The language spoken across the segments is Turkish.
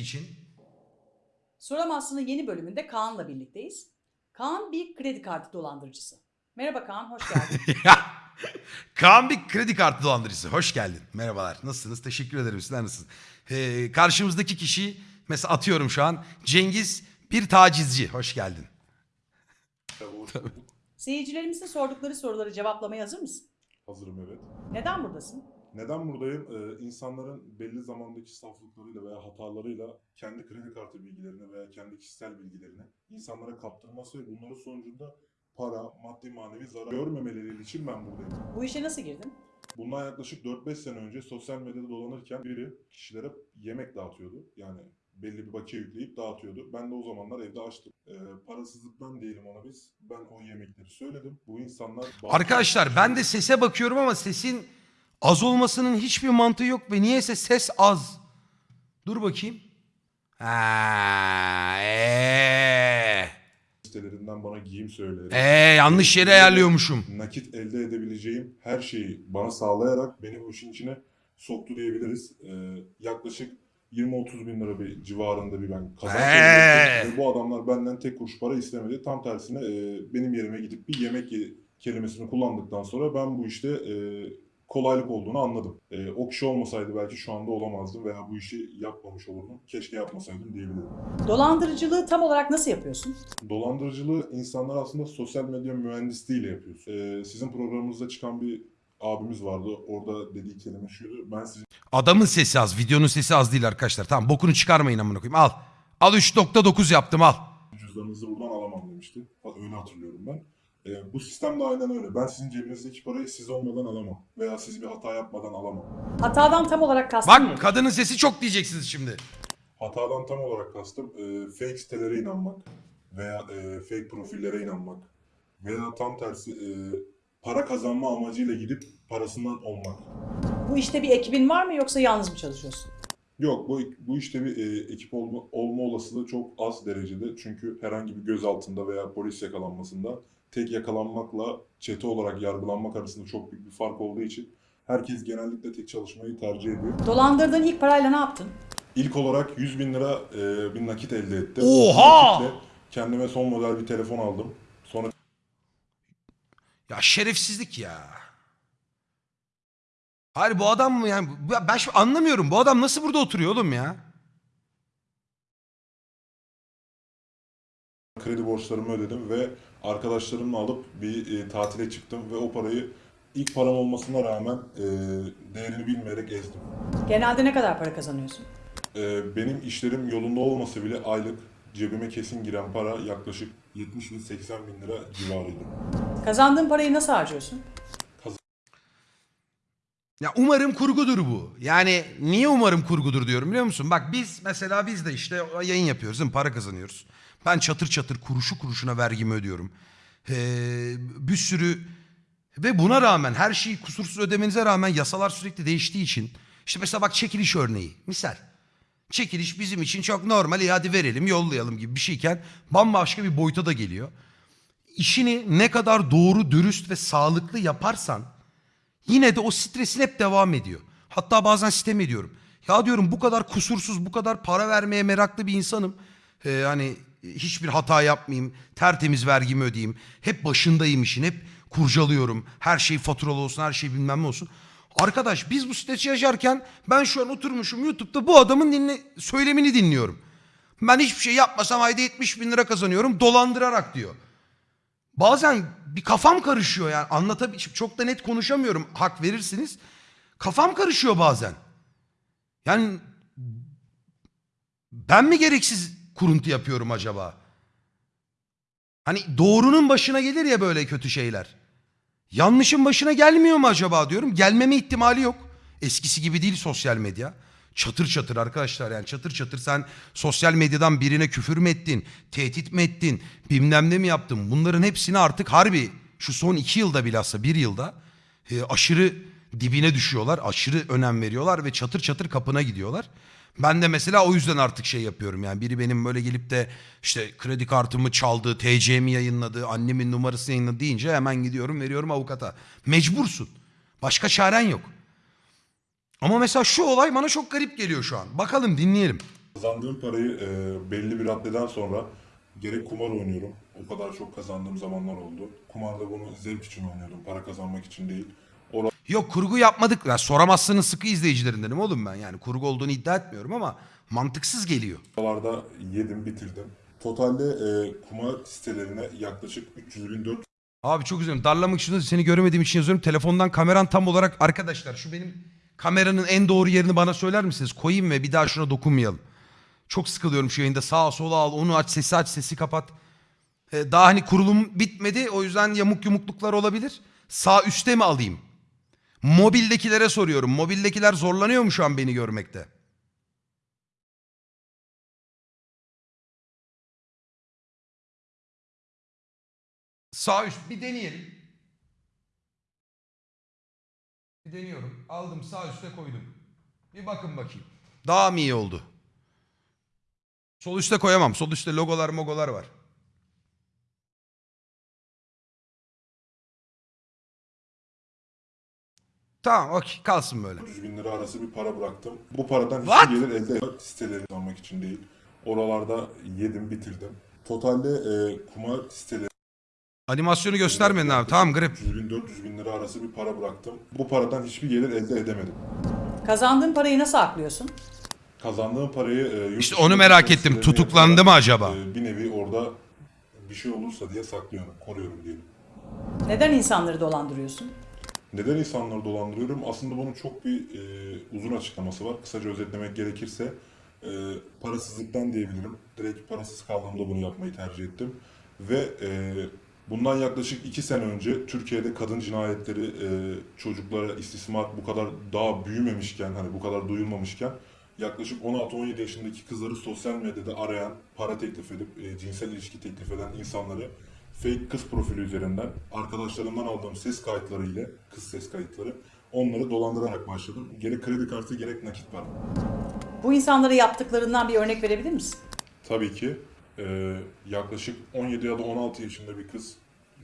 için. Soramazsın'ın yeni bölümünde Kaan'la birlikteyiz. Kaan bir kredi kartı dolandırıcısı. Merhaba Kaan, hoş geldin. Kaan bir kredi kartı dolandırıcısı. Hoş geldin. Merhabalar. Nasılsınız? Teşekkür ederim. Sizler nasılsınız? Ee, karşımızdaki kişi mesela atıyorum şu an Cengiz bir tacizci. Hoş geldin. Seyircilerimizin sordukları soruları cevaplamaya hazır mısın? Hazırım evet. Neden buradasın? Neden buradayım? Ee, insanların belli zamandaki saflıklarıyla veya hatalarıyla kendi kredi kartı bilgilerini veya kendi kişisel bilgilerini insanlara kaptırması ve bunların sonucunda para, maddi manevi zarar görmemeleri için ben buradayım. Bu işe nasıl girdin? Bundan yaklaşık 4-5 sene önce sosyal medyada dolanırken biri kişilere yemek dağıtıyordu. Yani belli bir bakiye yükleyip dağıtıyordu. Ben de o zamanlar evde açtım. Ee, parasızlıktan diyelim ona biz. Ben o yemekleri söyledim. Bu insanlar... Arkadaşlar ben de sese bakıyorum ama sesin az olmasının hiçbir mantığı yok ve niyeyse ses az. Dur bakayım. Ha, ee, sitelerinden bana giyim söyleyerek... ee, yanlış yere ayarlıyormuşum. nakit elde edebileceğim her şeyi bana sağlayarak beni bu işin içine soktu diyebiliriz. Ee, yaklaşık 20-30 bin lira bir civarında bir ben kazanç Ee. elde ettim. Ve bu adamlar benden tek kuruş para istemedi. Tam tersine e, benim yerime gidip bir yemek ye- kelimesini kullandıktan sonra ben bu işte e, kolaylık olduğunu anladım. E, o kişi olmasaydı belki şu anda olamazdım veya bu işi yapmamış olurdum. Keşke yapmasaydım diyebilirim. Dolandırıcılığı tam olarak nasıl yapıyorsun? Dolandırıcılığı insanlar aslında sosyal medya mühendisliğiyle yapıyor. Ee, sizin programınızda çıkan bir abimiz vardı. Orada dediği kelime şuydu. Ben sizin Adamın sesi az, videonun sesi az değil arkadaşlar. Tamam bokunu çıkarmayın amına koyayım. Al. Al 3.9 yaptım al. cüzdanınızı buradan alamam demişti. Öyle hatırlıyorum ben. Ee, bu sistem de aynen öyle. Ben sizin cebinizdeki parayı siz olmadan alamam. Veya siz bir hata yapmadan alamam. Hatadan tam olarak nedir? Bak kadının sesi çok diyeceksiniz şimdi. Hatadan tam olarak kastım e, fake sitelere inanmak veya e, fake profillere inanmak veya tam tersi e, para kazanma amacıyla gidip parasından olmak. Bu işte bir ekibin var mı yoksa yalnız mı çalışıyorsun? Yok bu bu işte bir e, ekip olma, olma olasılığı çok az derecede. Çünkü herhangi bir gözaltında veya polis yakalanmasında tek yakalanmakla çete olarak yargılanmak arasında çok büyük bir fark olduğu için herkes genellikle tek çalışmayı tercih ediyor. Dolandırdığın ilk parayla ne yaptın? İlk olarak 100 bin lira e, bir nakit elde ettim. Oha! Nakitle kendime son model bir telefon aldım. Sonra Ya şerefsizlik ya. Hayır bu adam mı yani ben şimdi anlamıyorum. Bu adam nasıl burada oturuyor oğlum ya? Kredi borçlarımı ödedim ve arkadaşlarımla alıp bir e, tatile çıktım ve o parayı ilk param olmasına rağmen e, değerini bilmeyerek ezdim. Genelde ne kadar para kazanıyorsun? Ee, benim işlerim yolunda olmasa bile aylık cebime kesin giren para yaklaşık 70 bin 80 bin lira civarıydı. Kazandığın parayı nasıl harcıyorsun? Ya umarım kurgudur bu. Yani niye umarım kurgudur diyorum biliyor musun? Bak biz mesela biz de işte yayın yapıyoruz değil mi? Para kazanıyoruz. Ben çatır çatır kuruşu kuruşuna vergimi ödüyorum. Ee, bir sürü ve buna rağmen her şeyi kusursuz ödemenize rağmen yasalar sürekli değiştiği için işte mesela bak çekiliş örneği misal. Çekiliş bizim için çok normal hadi verelim yollayalım gibi bir şeyken bambaşka bir boyuta da geliyor. İşini ne kadar doğru, dürüst ve sağlıklı yaparsan yine de o stresin hep devam ediyor. Hatta bazen sitem ediyorum. Ya diyorum bu kadar kusursuz, bu kadar para vermeye meraklı bir insanım. Ee, hani hiçbir hata yapmayayım, tertemiz vergimi ödeyeyim. Hep başındayım işin, hep kurcalıyorum. Her şey faturalı olsun, her şey bilmem ne olsun. Arkadaş biz bu stresi yaşarken ben şu an oturmuşum YouTube'da bu adamın dinle, söylemini dinliyorum. Ben hiçbir şey yapmasam ayda 70 bin lira kazanıyorum dolandırarak diyor. Bazen bir kafam karışıyor yani anlatabil çok da net konuşamıyorum hak verirsiniz. Kafam karışıyor bazen. Yani ben mi gereksiz kuruntu yapıyorum acaba? Hani doğrunun başına gelir ya böyle kötü şeyler. Yanlışın başına gelmiyor mu acaba diyorum. Gelmeme ihtimali yok. Eskisi gibi değil sosyal medya. Çatır çatır arkadaşlar yani çatır çatır sen sosyal medyadan birine küfür mü ettin, tehdit mi ettin, bilmem ne mi yaptın? Bunların hepsini artık harbi şu son iki yılda bilhassa bir yılda e, aşırı dibine düşüyorlar. Aşırı önem veriyorlar ve çatır çatır kapına gidiyorlar. Ben de mesela o yüzden artık şey yapıyorum yani biri benim böyle gelip de işte kredi kartımı çaldı, TC'mi yayınladı, annemin numarasını yayınladı deyince hemen gidiyorum veriyorum avukata. Mecbursun. Başka çaren yok. Ama mesela şu olay bana çok garip geliyor şu an. Bakalım dinleyelim. Kazandığım parayı e, belli bir raddeden sonra gerek kumar oynuyorum. O kadar çok kazandığım zamanlar oldu. Kumarda bunu zevk için oynuyordum. Para kazanmak için değil. Yok kurgu yapmadık. Ya soramazsının sıkı izleyicilerindenim oğlum ben. Yani kurgu olduğunu iddia etmiyorum ama mantıksız geliyor. Oralarda yedim, bitirdim. Totalde e, kumar sitelerine yaklaşık 300 bin 400 Abi çok üzülüyorum. Darlamak için seni göremediğim için yazıyorum. Telefondan kameran tam olarak arkadaşlar şu benim kameranın en doğru yerini bana söyler misiniz? Koyayım ve bir daha şuna dokunmayalım. Çok sıkılıyorum şu yayında. Sağa sola al, onu aç, sesi aç, sesi kapat. Ee, daha hani kurulum bitmedi. O yüzden yamuk yumukluklar olabilir. Sağ üstte mi alayım? Mobildekilere soruyorum. Mobildekiler zorlanıyor mu şu an beni görmekte? Sağ üst bir deneyelim. Bir deniyorum. Aldım sağ üste koydum. Bir bakın bakayım. Daha mı iyi oldu? Sol üste koyamam. Sol üstte logolar mogolar var. Tamam okey kalsın böyle. bin lira arası bir para bıraktım. Bu paradan What? hiçbir gelir elde etmek siteleri almak için değil. Oralarda yedim, bitirdim. Totalde e, kumar siteleri Animasyonu göstermedin abi. Tamam grip. 300 bin 400 bin lira arası bir para bıraktım. Bu paradan hiçbir gelir elde edemedim. Kazandığın parayı nasıl aklıyorsun? Kazandığım parayı e, yurt İşte dışında onu merak ettim. sitelerine Tutuklandı mı yatırarak, acaba? e, bir nevi orada bir şey olursa diye saklıyorum, koruyorum diyelim. Neden insanları dolandırıyorsun? Neden insanları dolandırıyorum? Aslında bunun çok bir e, uzun açıklaması var. Kısaca özetlemek gerekirse e, parasızlıktan diyebilirim. Direkt parasız kaldığımda bunu yapmayı tercih ettim. Ve e, bundan yaklaşık iki sene önce Türkiye'de kadın cinayetleri, e, çocuklara istismar bu kadar daha büyümemişken, hani bu kadar duyulmamışken yaklaşık 16-17 yaşındaki kızları sosyal medyada arayan, para teklif edip e, cinsel ilişki teklif eden insanları fake kız profili üzerinden arkadaşlarımdan aldığım ses kayıtları ile kız ses kayıtları onları dolandırarak başladım. Gerek kredi kartı gerek nakit para. Bu insanlara yaptıklarından bir örnek verebilir misin? Tabii ki e, yaklaşık 17 ya da 16 yaşında bir kız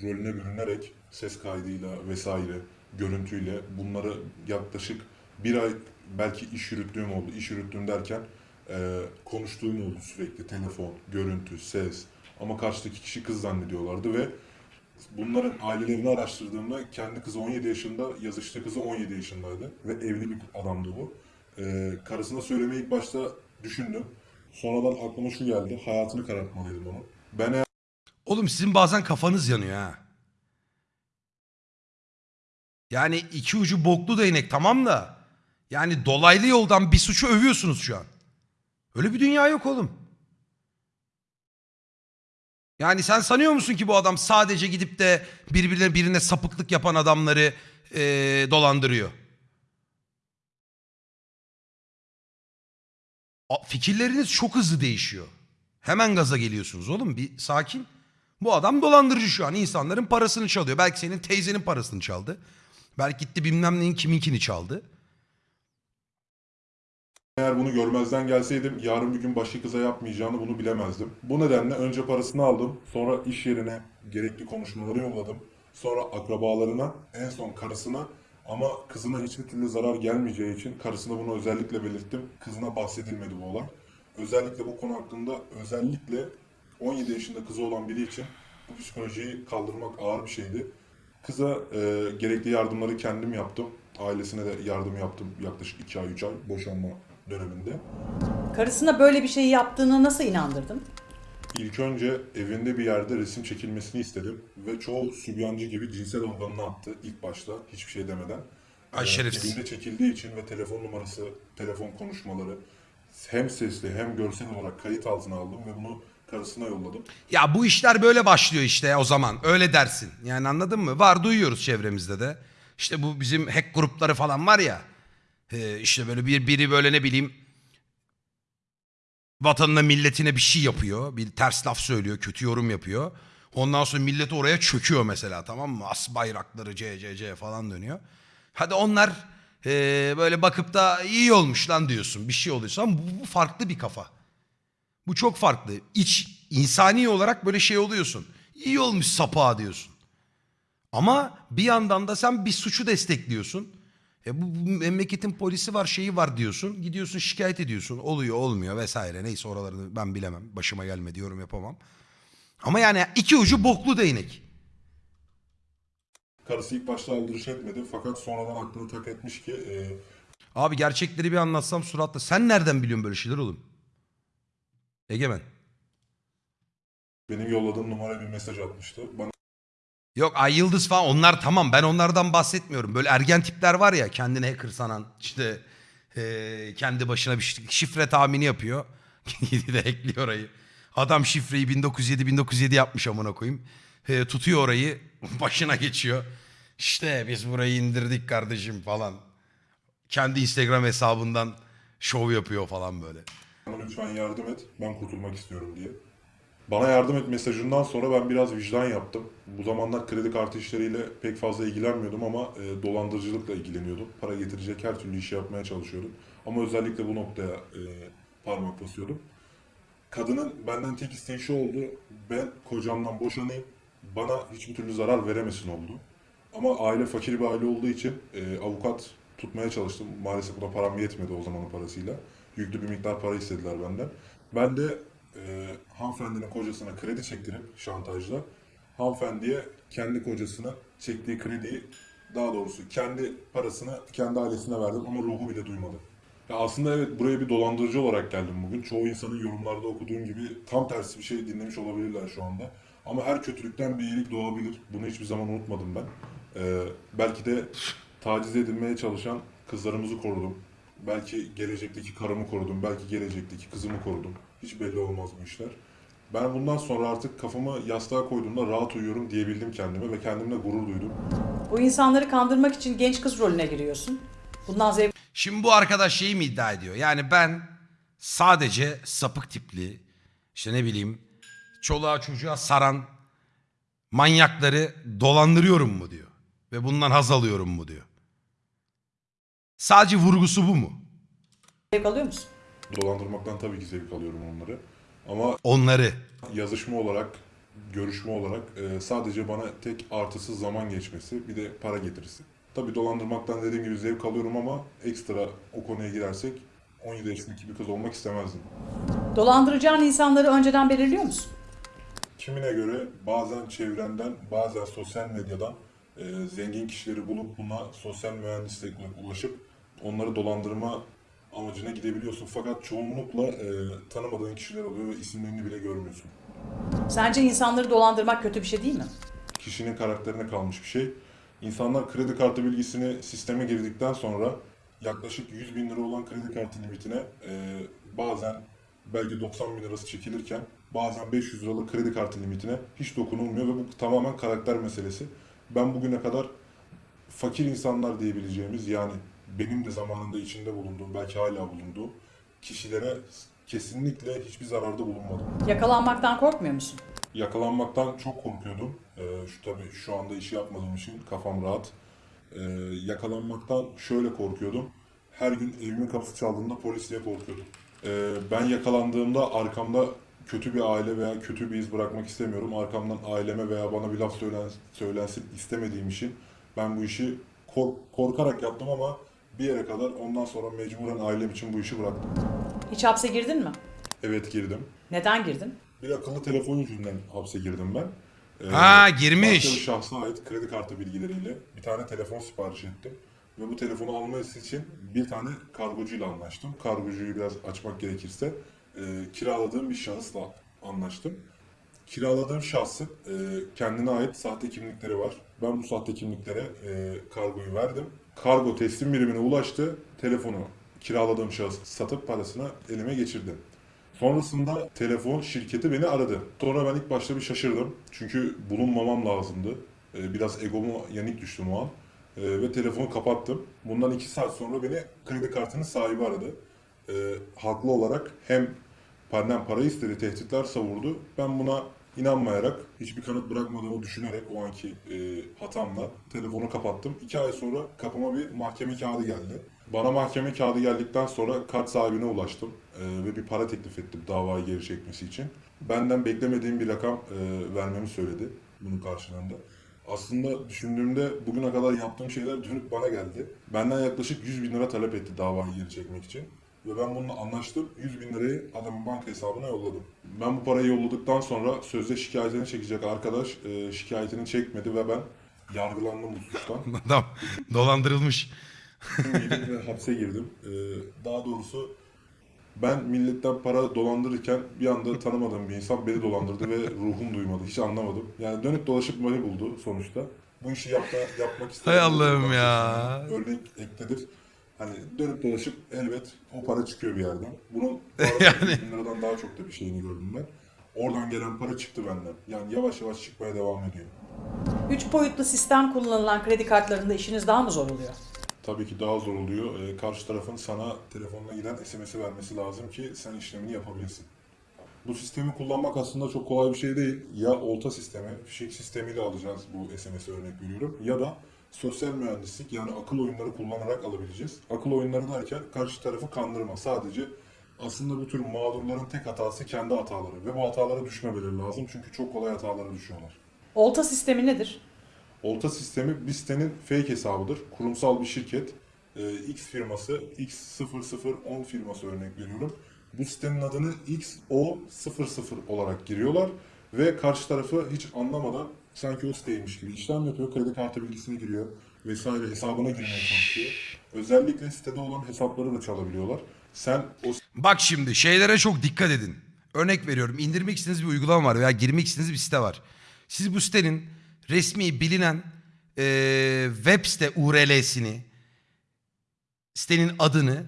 rolüne bürünerek ses kaydıyla vesaire görüntüyle bunları yaklaşık bir ay belki iş yürüttüğüm oldu. İş yürüttüğüm derken e, konuştuğum oldu sürekli telefon, görüntü, ses ama karşıdaki kişi kız zannediyorlardı ve bunların ailelerini araştırdığımda kendi kızı 17 yaşında, yazıştığı kızı 17 yaşındaydı ve evli bir adamdı bu. E, karısına söylemeyi ilk başta düşündüm. Sonradan aklıma şu geldi. Hayatını karartmalıydım onu. Ben eğer Oğlum sizin bazen kafanız yanıyor ha. Yani iki ucu boklu değnek tamam da. Yani dolaylı yoldan bir suçu övüyorsunuz şu an. Öyle bir dünya yok oğlum. Yani sen sanıyor musun ki bu adam sadece gidip de birbirine birine sapıklık yapan adamları eee, dolandırıyor? A- Fikirleriniz çok hızlı değişiyor. Hemen gaza geliyorsunuz oğlum bir sakin. Bu adam dolandırıcı şu an insanların parasını çalıyor. Belki senin teyzenin parasını çaldı. Belki gitti bilmem neyin kiminkini çaldı. Eğer bunu görmezden gelseydim yarın bir gün başka kıza yapmayacağını bunu bilemezdim. Bu nedenle önce parasını aldım. Sonra iş yerine gerekli konuşmaları yolladım. Sonra akrabalarına, en son karısına ama kızına hiçbir türlü zarar gelmeyeceği için karısına bunu özellikle belirttim. Kızına bahsedilmedi bu olay. Özellikle bu konu hakkında özellikle 17 yaşında kızı olan biri için bu psikolojiyi kaldırmak ağır bir şeydi. Kıza e, gerekli yardımları kendim yaptım. Ailesine de yardım yaptım yaklaşık 2 ay 3 ay boşanma döneminde. Karısına böyle bir şey yaptığını nasıl inandırdın? İlk önce evinde bir yerde resim çekilmesini istedim ve çoğu sübyancı gibi cinsel organını attı ilk başta hiçbir şey demeden. Ay Ee, şerefsiz. Evinde çekildiği için ve telefon numarası, telefon konuşmaları hem sesli hem görsel olarak kayıt altına aldım ve bunu karısına yolladım. Ya bu işler böyle başlıyor işte o zaman. Öyle dersin. Yani anladın mı? Var duyuyoruz çevremizde de. İşte bu bizim hack grupları falan var ya. Ee, işte böyle bir biri böyle ne bileyim vatanına milletine bir şey yapıyor. Bir ters laf söylüyor, kötü yorum yapıyor. Ondan sonra millet oraya çöküyor mesela tamam mı? As bayrakları CCC falan dönüyor. Hadi onlar ee, böyle bakıp da iyi olmuş lan diyorsun. Bir şey oluyorsa ama bu, bu farklı bir kafa. Bu çok farklı. İç insani olarak böyle şey oluyorsun. İyi olmuş sapa diyorsun. Ama bir yandan da sen bir suçu destekliyorsun. E bu, bu memleketin polisi var şeyi var diyorsun. Gidiyorsun şikayet ediyorsun. Oluyor olmuyor vesaire. Neyse oralarını ben bilemem. Başıma gelmedi yorum yapamam. Ama yani iki ucu boklu değnek. Karısı ilk başta aldırış etmedi fakat sonradan aklını tak etmiş ki e, Abi gerçekleri bir anlatsam suratla. Sen nereden biliyorsun böyle şeyler oğlum? Egemen. benim yolladığım numara bir mesaj atmıştı. Bana Yok Ay Yıldız falan onlar tamam ben onlardan bahsetmiyorum. Böyle ergen tipler var ya kendine hacker sanan işte eee, kendi başına bir şi- şifre tahmini yapıyor. Gidiyor de ekliyor orayı. Adam şifreyi 1907 1907 yapmış amına koyayım. Eee, tutuyor orayı başına geçiyor. İşte biz burayı indirdik kardeşim falan. Kendi Instagram hesabından şov yapıyor falan böyle. Lütfen yardım et, ben kurtulmak istiyorum diye. Bana yardım et mesajından sonra ben biraz vicdan yaptım. Bu zamanlar kredi kartı işleriyle pek fazla ilgilenmiyordum ama e, dolandırıcılıkla ilgileniyordum. Para getirecek her türlü işi yapmaya çalışıyordum. Ama özellikle bu noktaya e, parmak basıyordum. Kadının benden tek isteği şu oldu. Ben kocamdan boşanayım. Bana hiçbir türlü zarar veremesin oldu. Ama aile fakir bir aile olduğu için e, avukat tutmaya çalıştım. Maalesef buna param yetmedi o zamanın parasıyla. Yüklü bir miktar para istediler benden. Ben de e, hanımefendinin kocasına kredi çektirip şantajla hanımefendiye kendi kocasına çektiği krediyi daha doğrusu kendi parasını kendi ailesine verdim ama ruhu bile duymadı. Ya aslında evet buraya bir dolandırıcı olarak geldim bugün. Çoğu insanın yorumlarda okuduğum gibi tam tersi bir şey dinlemiş olabilirler şu anda. Ama her kötülükten bir iyilik doğabilir. Bunu hiçbir zaman unutmadım ben. Ee, belki de taciz edilmeye çalışan kızlarımızı korudum. Belki gelecekteki karımı korudum. Belki gelecekteki kızımı korudum. Hiç belli olmaz bu işler. Ben bundan sonra artık kafamı yastığa koyduğumda rahat uyuyorum diyebildim kendime ve kendimle gurur duydum. Bu insanları kandırmak için genç kız rolüne giriyorsun. Bundan zevk Şimdi bu arkadaş şeyi mi iddia ediyor? Yani ben sadece sapık tipli, işte ne bileyim, çoluğa çocuğa saran manyakları dolandırıyorum mu diyor. Ve bundan haz alıyorum mu diyor. Sadece vurgusu bu mu? alıyor musun? Dolandırmaktan tabii ki zevk alıyorum onları. Ama Onları. yazışma olarak, görüşme olarak e, sadece bana tek artısı zaman geçmesi, bir de para getirisi. Tabii dolandırmaktan dediğim gibi zevk alıyorum ama ekstra o konuya girersek 17 yaşındaki bir kız olmak istemezdim. Dolandıracağın insanları önceden belirliyor musun? Kimine göre bazen çevrenden, bazen sosyal medyadan e, zengin kişileri bulup buna sosyal mühendislikle ulaşıp onları dolandırma amacına gidebiliyorsun. Fakat çoğunlukla e, tanımadığın kişiler oluyor ve isimlerini bile görmüyorsun. Sence insanları dolandırmak kötü bir şey değil mi? kişinin karakterine kalmış bir şey. İnsanlar kredi kartı bilgisini sisteme girdikten sonra yaklaşık 100 bin lira olan kredi kartı limitine e, bazen belki 90 bin lirası çekilirken bazen 500 liralık kredi kartı limitine hiç dokunulmuyor ve bu tamamen karakter meselesi. Ben bugüne kadar fakir insanlar diyebileceğimiz yani benim de zamanında içinde bulunduğum belki hala bulunduğum kişilere kesinlikle hiçbir zararda bulunmadım. Yakalanmaktan korkmuyor musun? Yakalanmaktan çok korkuyordum. Ee, şu tabii şu anda işi yapmadığım için kafam rahat. Ee, yakalanmaktan şöyle korkuyordum. Her gün evimin kapısı çaldığında polis diye korkuyordum. Ee, ben yakalandığımda arkamda kötü bir aile veya kötü bir iz bırakmak istemiyorum. Arkamdan aileme veya bana bir laf söylen, söylensin istemediğim için ben bu işi kork- korkarak yaptım ama bir yere kadar ondan sonra mecburen ailem için bu işi bıraktım. Hiç hapse girdin mi? Evet girdim. Neden girdin? Bir akıllı telefon yüzünden hapse girdim ben. Ee, Ha, girmiş. Başka bir şahsa ait kredi kartı bilgileriyle bir tane telefon sipariş ettim. Ve bu telefonu alması için bir tane kargocuyla anlaştım. Kargocuyu biraz açmak gerekirse e, kiraladığım bir şahısla anlaştım. Kiraladığım şahsın e, kendine ait sahte kimlikleri var. Ben bu sahte kimliklere e, kargoyu verdim. Kargo teslim birimine ulaştı. Telefonu kiraladığım şahıs satıp parasını elime geçirdi. Sonrasında telefon şirketi beni aradı. Sonra ben ilk başta bir şaşırdım. Çünkü bulunmamam lazımdı. Ee, Biraz egoma yenik düştüm o an. Ee, Ve telefonu kapattım. Bundan iki saat sonra beni kredi kartının sahibi aradı. Ee, Haklı olarak hem benden para istedi, tehditler savurdu. Ben buna inanmayarak, hiçbir kanıt bırakmadığımı düşünerek o anki e, hatamla telefonu kapattım. İki ay sonra kapıma bir mahkeme kağıdı geldi. Bana mahkeme kağıdı geldikten sonra kart sahibine ulaştım e, ve bir para teklif ettim davayı geri çekmesi için. Benden beklemediğim bir rakam e, vermemi söyledi bunun karşılığında. Aslında düşündüğümde bugüne kadar yaptığım şeyler dönüp bana geldi. Benden yaklaşık 100 bin lira talep etti davayı geri çekmek için. Ve ben bununla anlaştım. 100 bin lirayı adamın banka hesabına yolladım. Ben bu parayı yolladıktan sonra sözde şikayetini çekecek arkadaş e, şikayetini çekmedi ve ben yargılandım bu suçtan. Adam dolandırılmış. Yedim ve hapse girdim. Ee, daha doğrusu ben milletten para dolandırırken bir anda tanımadığım bir insan beni dolandırdı ve ruhum duymadı. Hiç anlamadım. Yani dönüp dolaşıp beni buldu sonuçta. Bu işi yapma, yapmak istedim. Hay Allah'ım ya. Örnek ekledir. Hani dönüp dolaşıp elbet o para çıkıyor bir yerden. Bunun bu Yani. arada 100 bin liradan daha çok da bir şeyini gördüm ben. Oradan gelen para çıktı benden. Yani yavaş yavaş çıkmaya devam ediyor. Üç boyutlu sistem kullanılan kredi kartlarında işiniz daha mı zor oluyor? Tabii ki daha zor oluyor. Ee, karşı tarafın sana telefonuna giden SMS'i vermesi lazım ki sen işlemini yapabilirsin. Bu sistemi kullanmak aslında çok kolay bir şey değil. Ya olta sistemi, fişek sistemiyle alacağız bu SMS'i örnek veriyorum. Ya da sosyal mühendislik yani akıl oyunları kullanarak alabileceğiz. Akıl oyunları derken karşı tarafı kandırma. Sadece aslında bu tür mağdurların tek hatası kendi hataları. Ve bu hatalara düşmemeleri lazım çünkü çok kolay hatalara düşüyorlar. Olta sistemi nedir? Olta sistemi bir sitenin fake hesabıdır. Kurumsal bir şirket. Ee, X firması, X0010 firması örnek veriyorum. Bu sitenin adını XO00 olarak giriyorlar ve karşı tarafı hiç anlamadan sanki o siteymiş gibi işlem yapıyor. Kredi kartı bilgisini giriyor vesaire hesabına girmeye çalışıyor. Özellikle sitede olan hesapları da çalabiliyorlar. Sen o Bak şimdi şeylere çok dikkat edin. Örnek veriyorum indirmek istediğiniz bir uygulama var veya girmek istediğiniz bir site var. Siz bu sitenin resmi bilinen eee, web site URL'sini, sitenin adını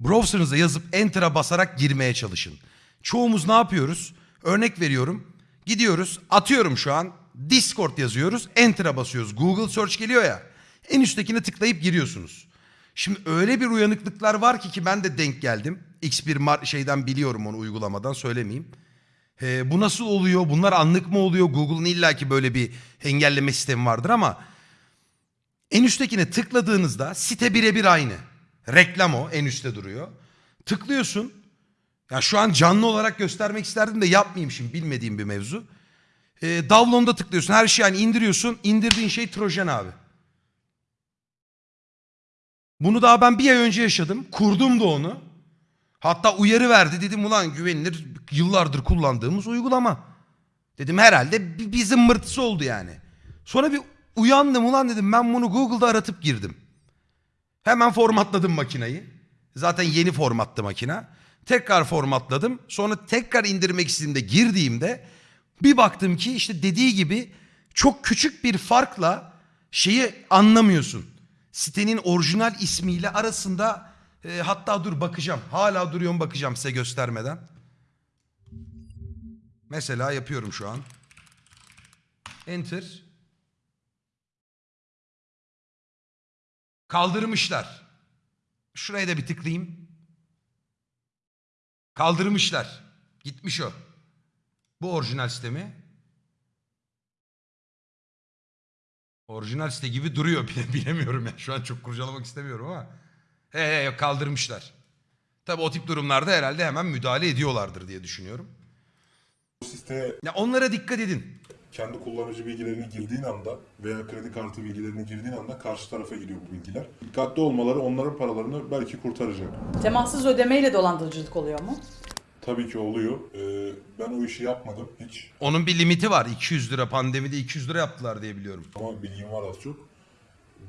browser'ınıza yazıp enter'a basarak girmeye çalışın. Çoğumuz ne yapıyoruz? Örnek veriyorum. Gidiyoruz atıyorum şu an Discord yazıyoruz enter'a basıyoruz. Google search geliyor ya en üsttekine tıklayıp giriyorsunuz. Şimdi öyle bir uyanıklıklar var ki ki ben de denk geldim. X bir mar- şeyden biliyorum onu uygulamadan söylemeyeyim. Ee, bu nasıl oluyor? Bunlar anlık mı oluyor? Google'ın illaki böyle bir engelleme sistemi vardır ama en üsttekine tıkladığınızda site birebir aynı. Reklam o en üstte duruyor. Tıklıyorsun. Ya şu an canlı olarak göstermek isterdim de yapmayayım şimdi bilmediğim bir mevzu. Ee, download'a tıklıyorsun. Her şeyi yani indiriyorsun. İndirdiğin şey Trojan abi. Bunu daha ben bir ay önce yaşadım. Kurdum da onu. Hatta uyarı verdi. Dedim ulan güvenilir yıllardır kullandığımız uygulama. Dedim herhalde bir, bir oldu yani. Sonra bir uyandım ulan dedim ben bunu Google'da aratıp girdim. Hemen formatladım makineyi. Zaten yeni formattı makine. Tekrar formatladım. Sonra tekrar indirmek istediğimde girdiğimde bir baktım ki işte dediği gibi çok küçük bir farkla şeyi anlamıyorsun. Sitenin orijinal ismiyle arasında e, hatta dur bakacağım. Hala duruyorum bakacağım size göstermeden. Mesela yapıyorum şu an. Enter. Kaldırmışlar. Şuraya da bir tıklayayım. Kaldırmışlar. Gitmiş o. Bu orijinal site mi? Orijinal site gibi duruyor. Bile- Bilemiyorum ya. Şu an çok kurcalamak istemiyorum ama. He he yok, kaldırmışlar. Tabi o tip durumlarda herhalde hemen müdahale ediyorlardır diye düşünüyorum. siteye Ya onlara dikkat edin. kendi kullanıcı bilgilerini girdiğin anda veya kredi kartı bilgilerini girdiğin anda karşı tarafa gidiyor bu bilgiler. Dikkatli olmaları onların paralarını belki kurtaracak. Temassız ödemeyle dolandırıcılık oluyor mu? Tabii ki oluyor. Ee, ben o işi yapmadım hiç Onun bir limiti var. 200 lira pandemide 200 lira yaptılar diye biliyorum. ama bilgim var az çok.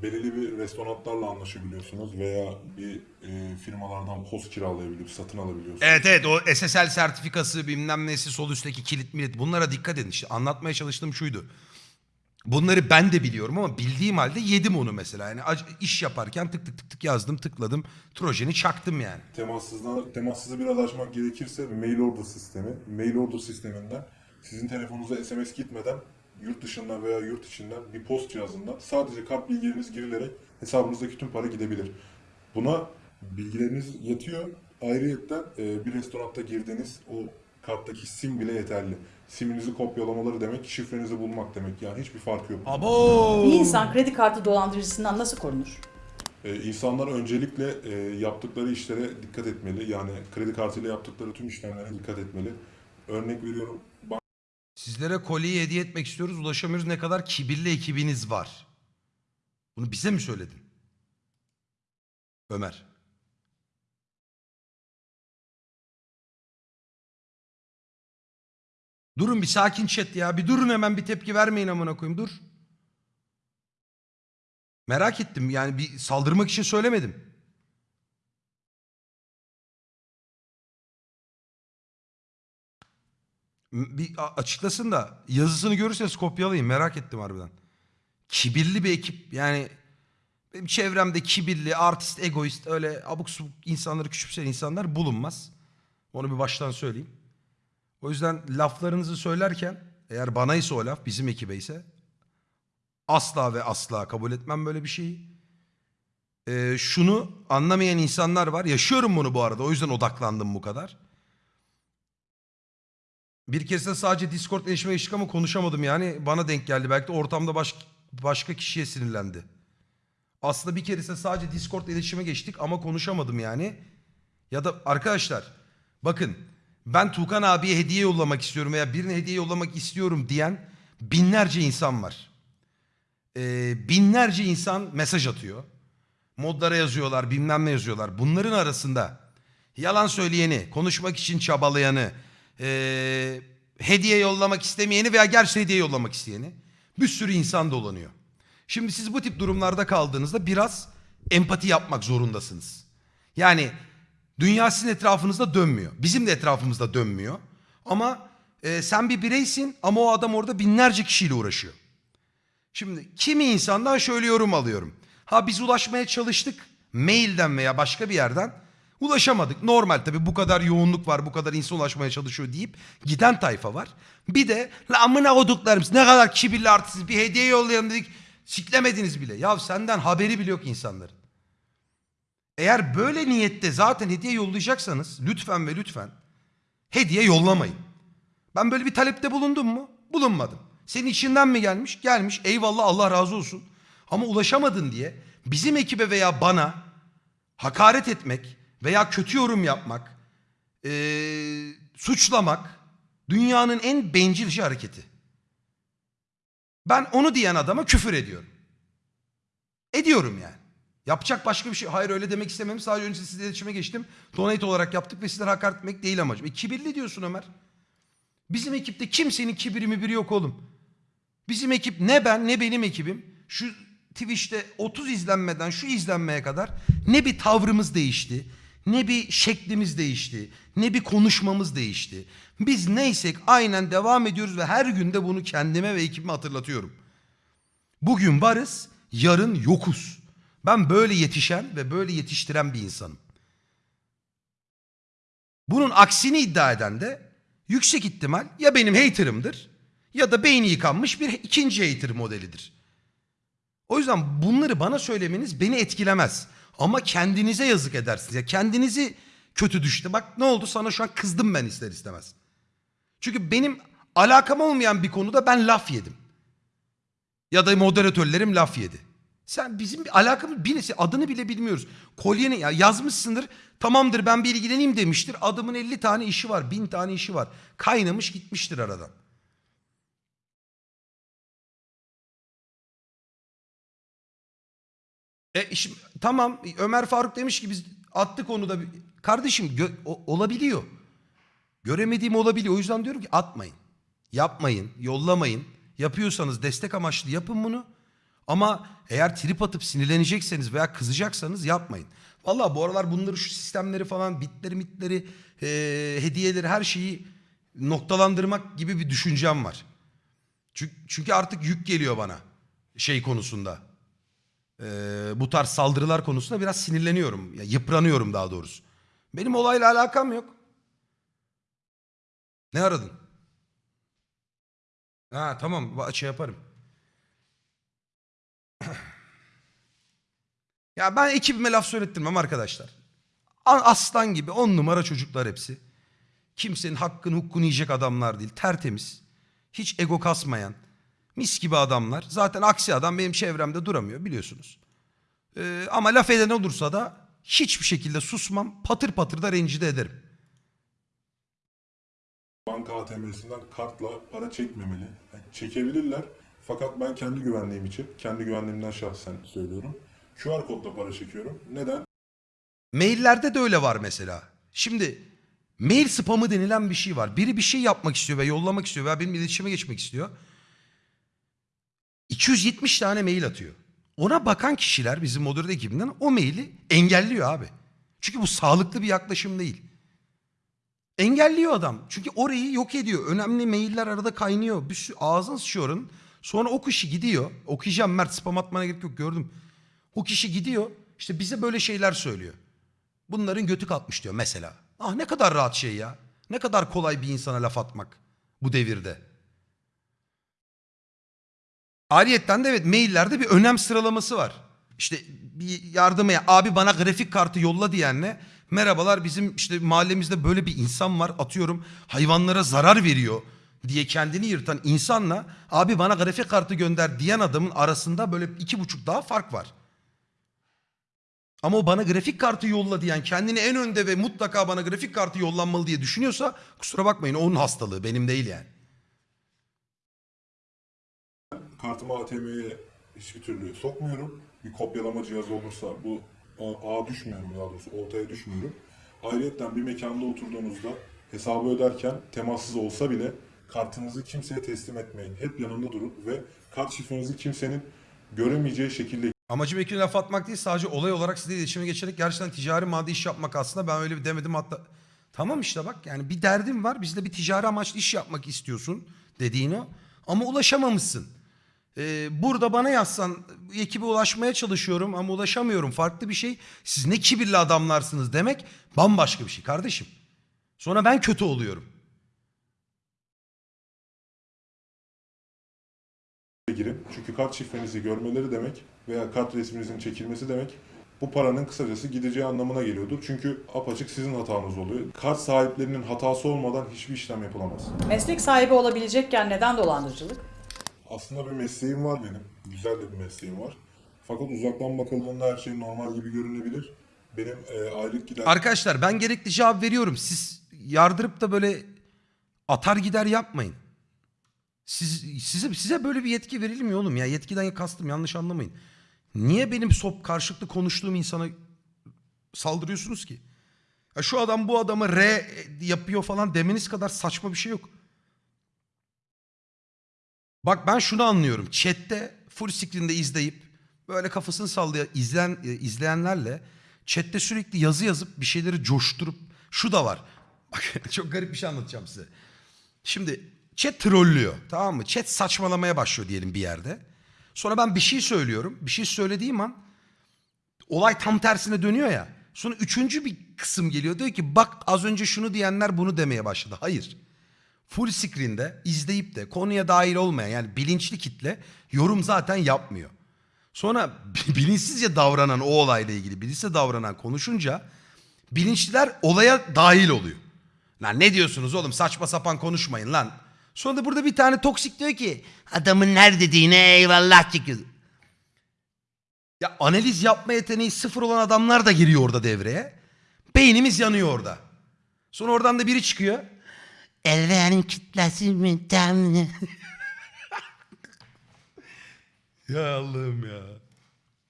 Belirli bir restoranlarla anlaşabiliyorsunuz veya bir e, firmalardan post kiralayabilip satın alabiliyorsunuz. Evet evet o SSL sertifikası bilmem nesi sol üstteki kilit milit bunlara dikkat edin. İşte anlatmaya çalıştığım şuydu. Bunları ben de biliyorum ama bildiğim halde yedim onu mesela. Yani iş yaparken tık tık tık tık yazdım tıkladım. Trojeni çaktım yani. Temassızdan, temassızı biraz açmak gerekirse mail order sistemi. Mail order sisteminden sizin telefonunuza SMS gitmeden yurt dışından veya yurt içinden bir post cihazından sadece kart bilgileriniz girilerek hesabınızdaki tüm para gidebilir. Buna bilgileriniz yetiyor. Ayrıyetten e, bir restoranda girdiğiniz o karttaki sim bile yeterli. Siminizi kopyalamaları demek, şifrenizi bulmak demek. Yani hiçbir farkı yok. Abo. Bir insan kredi kartı dolandırıcısından nasıl korunur? Ee, insanlar öncelikle e, yaptıkları işlere dikkat etmeli. Yani kredi kartıyla yaptıkları tüm işlemlere dikkat etmeli. Örnek veriyorum Sizlere kolyeyi hediye etmek istiyoruz. Ulaşamıyoruz. Ne kadar kibirli ekibiniz var. Bunu bize mi söyledin? Ömer. Durun bir sakin chat ya. Bir durun hemen bir tepki vermeyin amına koyayım. Dur. Merak ettim. Yani bir saldırmak için söylemedim. Bir açıklasın da yazısını görürseniz kopyalayın. Merak ettim harbiden. Kibirli bir ekip. Yani benim çevremde kibirli, artist, egoist öyle abuk subuk insanları küçümseyen insanlar bulunmaz. Onu bir baştan söyleyeyim. O yüzden laflarınızı söylerken eğer bana ise o laf bizim ekibe ise asla ve asla kabul etmem böyle bir şeyi. Ee, şunu anlamayan insanlar var. Yaşıyorum bunu bu arada. O yüzden odaklandım bu kadar. Bir kez de sadece Discord erişime geçtik ama konuşamadım yani. Bana denk geldi. Belki de ortamda baş, başka kişiye sinirlendi. Aslında bir keresinde sadece Discord iletişime geçtik ama konuşamadım yani. Ya da arkadaşlar bakın ben Tuğkan abiye hediye yollamak istiyorum veya birine hediye yollamak istiyorum diyen binlerce insan var. Ee, binlerce insan mesaj atıyor. Modlara yazıyorlar bilmem ne yazıyorlar. Bunların arasında yalan söyleyeni, konuşmak için çabalayanı, ee, hediye yollamak istemeyeni veya gerçi hediye yollamak isteyeni bir sürü insan dolanıyor. Şimdi siz bu tip durumlarda kaldığınızda biraz empati yapmak zorundasınız. Yani dünya sizin etrafınızda dönmüyor. Bizim de etrafımızda dönmüyor. Ama e, sen bir bireysin ama o adam orada binlerce kişiyle uğraşıyor. Şimdi kimi insandan şöyle yorum alıyorum. Ha biz ulaşmaya çalıştık mailden veya başka bir yerden ulaşamadık. Normal tabii bu kadar yoğunluk var bu kadar insan ulaşmaya çalışıyor deyip giden tayfa var. Bir de la amına koduklarımız ne kadar kibirli artist bir hediye yollayalım dedik siklemediniz bile. Ya senden haberi bile yok insanların. Eğer böyle niyette zaten hediye yollayacaksanız lütfen ve lütfen hediye yollamayın. Ben böyle bir talepte bulundum mu? Bulunmadım. Senin içinden mi gelmiş? Gelmiş. Eyvallah Allah razı olsun. Ama ulaşamadın diye bizim ekibe veya bana hakaret etmek veya kötü yorum yapmak, eee, suçlamak dünyanın en bencilce hareketi. Ben onu diyen adama küfür ediyorum. Ediyorum yani. Yapacak başka bir şey. Hayır öyle demek istemem. Sadece önce sizle iletişime geçtim. Donate olarak yaptık ve sizlere hakaret etmek değil amacım. E, kibirli diyorsun Ömer. Bizim ekipte kimsenin kibiri mi biri yok oğlum. Bizim ekip ne ben ne benim ekibim şu Twitch'te 30 izlenmeden şu izlenmeye kadar ne bir tavrımız değişti, ne bir şeklimiz değişti, ne bir konuşmamız değişti. Biz neysek aynen devam ediyoruz ve her günde bunu kendime ve ekibime hatırlatıyorum. Bugün varız, yarın yokuz. Ben böyle yetişen ve böyle yetiştiren bir insanım. Bunun aksini iddia eden de yüksek ihtimal ya benim haterımdır ya da beyni yıkanmış bir ikinci hater modelidir. O yüzden bunları bana söylemeniz beni etkilemez. Ama kendinize yazık edersiniz. Ya kendinizi kötü düştü. Bak ne oldu sana şu an kızdım ben ister istemez. Çünkü benim alakam olmayan bir konuda ben laf yedim. Ya da moderatörlerim laf yedi. Sen bizim bir alakamız birisi adını bile bilmiyoruz. Kolyeni ya yazmışsındır. Tamamdır ben bir ilgileneyim demiştir. Adamın 50 tane işi var, 1000 tane işi var. Kaynamış gitmiştir aradan. E şimdi, tamam Ömer Faruk demiş ki biz attık onu da. Kardeşim olabiliyor. Göremediğim olabiliyor. O yüzden diyorum ki atmayın. Yapmayın, yollamayın. Yapıyorsanız destek amaçlı yapın bunu. Ama eğer trip atıp sinirlenecekseniz veya kızacaksanız yapmayın. Vallahi bu aralar bunları şu sistemleri falan bitleri mitleri eee, hediyeleri her şeyi noktalandırmak gibi bir düşüncem var. Çünkü, artık yük geliyor bana şey konusunda. Eee, bu tarz saldırılar konusunda biraz sinirleniyorum. Ya, yıpranıyorum daha doğrusu. Benim olayla alakam yok. Ne aradın? Ha tamam şey yaparım. Ya ben ekibime laf söylettirmem arkadaşlar. Aslan gibi on numara çocuklar hepsi. Kimsenin hakkını hukkunu yiyecek adamlar değil. Tertemiz. Hiç ego kasmayan. Mis gibi adamlar. Zaten aksi adam benim çevremde duramıyor biliyorsunuz. Ee, ama laf eden olursa da hiçbir şekilde susmam. Patır patır da rencide ederim. banka ATM'sinden kartla para çekmemeli. Yani çekebilirler. Fakat ben kendi güvenliğim için, kendi güvenliğimden şahsen söylüyorum. QR kodla para çekiyorum. Neden? Maillerde de öyle var mesela. Şimdi mail spamı denilen bir şey var. Biri bir şey yapmak istiyor ve yollamak istiyor veya benim iletişime geçmek istiyor. 270 tane mail atıyor. Ona bakan kişiler bizim moderatör ekibinden o maili engelliyor abi. Çünkü bu sağlıklı bir yaklaşım değil. Engelliyor adam. Çünkü orayı yok ediyor. Önemli mailler arada kaynıyor. Bir sürü ağzın sıçıyor. Sonra o kişi gidiyor. Okuyacağım Mert spam atmana gerek yok gördüm. O kişi gidiyor. işte bize böyle şeyler söylüyor. Bunların götü kalkmış diyor mesela. Ah ne kadar rahat şey ya. Ne kadar kolay bir insana laf atmak bu devirde. Ayrıyetten de evet maillerde bir önem sıralaması var. İşte bir yardımaya abi bana grafik kartı yolla diyenle merhabalar bizim işte mahallemizde böyle bir insan var atıyorum hayvanlara zarar veriyor diye kendini yırtan insanla abi bana grafik kartı gönder diyen adamın arasında böyle iki buçuk daha fark var. Ama o bana grafik kartı yolla diyen kendini en önde ve mutlaka bana grafik kartı yollanmalı diye düşünüyorsa kusura bakmayın onun hastalığı benim değil yani. Kartımı ATM'ye hiçbir türlü sokmuyorum. Bir kopyalama cihazı olursa bu ağa düşmüyorum daha doğrusu ortaya düşmüyorum. Ayrıca bir mekanda oturduğunuzda hesabı öderken temassız olsa bile kartınızı kimseye teslim etmeyin. Hep yanında durun ve kart şifrenizi kimsenin göremeyeceği şekilde Amacım ekine laf atmak değil sadece olay olarak sizle iletişime geçerek gerçekten ticari maddi iş yapmak aslında ben öyle bir demedim hatta. Tamam işte bak yani bir derdin var bizde bir ticari amaçlı iş yapmak istiyorsun dediğini ama ulaşamamışsın. Ee, burada bana yazsan ekibe ulaşmaya çalışıyorum ama ulaşamıyorum farklı bir şey. Siz ne kibirli adamlarsınız demek bambaşka bir şey kardeşim. Sonra ben kötü oluyorum. Girin. Çünkü kart şifrenizi görmeleri demek veya kart resminizin çekilmesi demek bu paranın kısacası gideceği anlamına geliyordur. Çünkü apaçık sizin hatanız oluyor. Kart sahiplerinin hatası olmadan hiçbir işlem yapılamaz. Meslek sahibi olabilecekken neden dolandırıcılık? Aslında bir mesleğim var benim. Güzel de bir mesleğim var. Fakat uzaktan bakıldığında her şey normal gibi görünebilir. Benim e, aylık gider Arkadaşlar ben gerekli cevap veriyorum. Siz yardırıp da böyle atar gider yapmayın. Siz, size, size böyle bir yetki verilmiyor oğlum ya. Yetkiden kastım yanlış anlamayın. Niye benim sop karşılıklı konuştuğum insana saldırıyorsunuz ki? Ya şu adam bu adamı R yapıyor falan demeniz kadar saçma bir şey yok. Bak ben şunu anlıyorum. Chat'te full screen'de izleyip böyle kafasını sallayan izleyen, e, izleyenlerle chat'te sürekli yazı yazıp bir şeyleri coşturup şu da var. Bak çok garip bir şey anlatacağım size. Şimdi chat trollüyor tamam mı? Chat saçmalamaya başlıyor diyelim bir yerde. Sonra ben bir şey söylüyorum. Bir şey söylediğim an olay tam tersine dönüyor ya. Sonra üçüncü bir kısım geliyor. Diyor ki bak az önce şunu diyenler bunu demeye başladı. Hayır. Full screen'de izleyip de konuya dahil olmayan yani bilinçli kitle yorum zaten yapmıyor. Sonra bilinçsizce davranan o olayla ilgili bilinçsizce davranan konuşunca bilinçliler olaya dahil oluyor. Lan ne diyorsunuz oğlum saçma sapan konuşmayın lan. Sonra da burada bir tane toksik diyor ki adamın her dediğine eyvallah çıkıyor. Ya analiz yapma yeteneği sıfır olan adamlar da giriyor orada devreye. Beynimiz yanıyor orada. Sonra oradan da biri çıkıyor. Elvenin kitlesi mi temli? ya Allah'ım ya.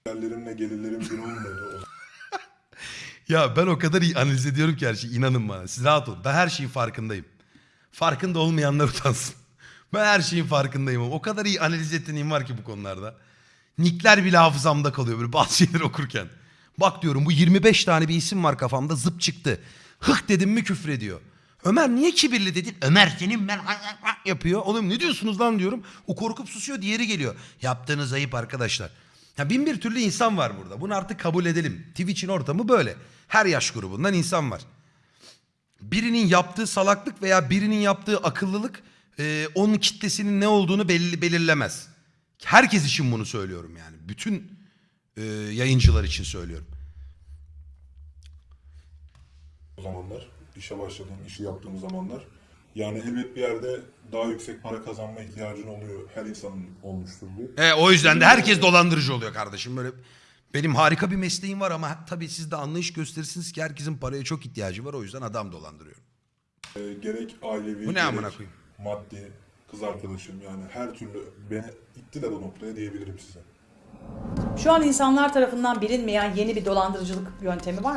giderlerimle gelirlerim bir olmuyor. Ya ben o kadar iyi analiz ediyorum ki her şeyi inanın bana. Siz rahat olun. Ben her şeyin farkındayım. Farkında olmayanlar utansın. Ben her şeyin farkındayım. O kadar iyi analiz yeteneğim var ki bu konularda. Nickler bile hafızamda kalıyor böyle bazı şeyleri okurken. Bak diyorum bu 25 tane bir isim var kafamda zıp çıktı. Hık dedim mi küfür ediyor. Ömer niye kibirli dedin? Ömer senin ben yapıyor. Oğlum ne diyorsunuz lan diyorum. O korkup susuyor diğeri geliyor. Yaptığınız ayıp arkadaşlar. Ya bin bir türlü insan var burada. Bunu artık kabul edelim. Twitch'in ortamı böyle. Her yaş grubundan insan var. Birinin yaptığı salaklık veya birinin yaptığı akıllılık e, onun kitlesinin ne olduğunu belli, belirlemez. Herkes için bunu söylüyorum yani. Bütün e, yayıncılar için söylüyorum. o zamanlar. işe başladığım, işi yaptığım zamanlar. Yani elbet bir yerde daha yüksek para kazanma ihtiyacın oluyor. Her insanın olmuştur bu. E, o yüzden de herkes dolandırıcı oluyor kardeşim. Böyle benim harika bir mesleğim var ama tabii siz de anlayış gösterirsiniz ki herkesin paraya çok ihtiyacı var. O yüzden adam dolandırıyorum. E, gerek ailevi Bu ne amına gerek koyayım? maddi kız arkadaşım yani her türlü beni ittiler o noktaya diyebilirim size. Şu an insanlar tarafından bilinmeyen yeni bir dolandırıcılık yöntemi var mı?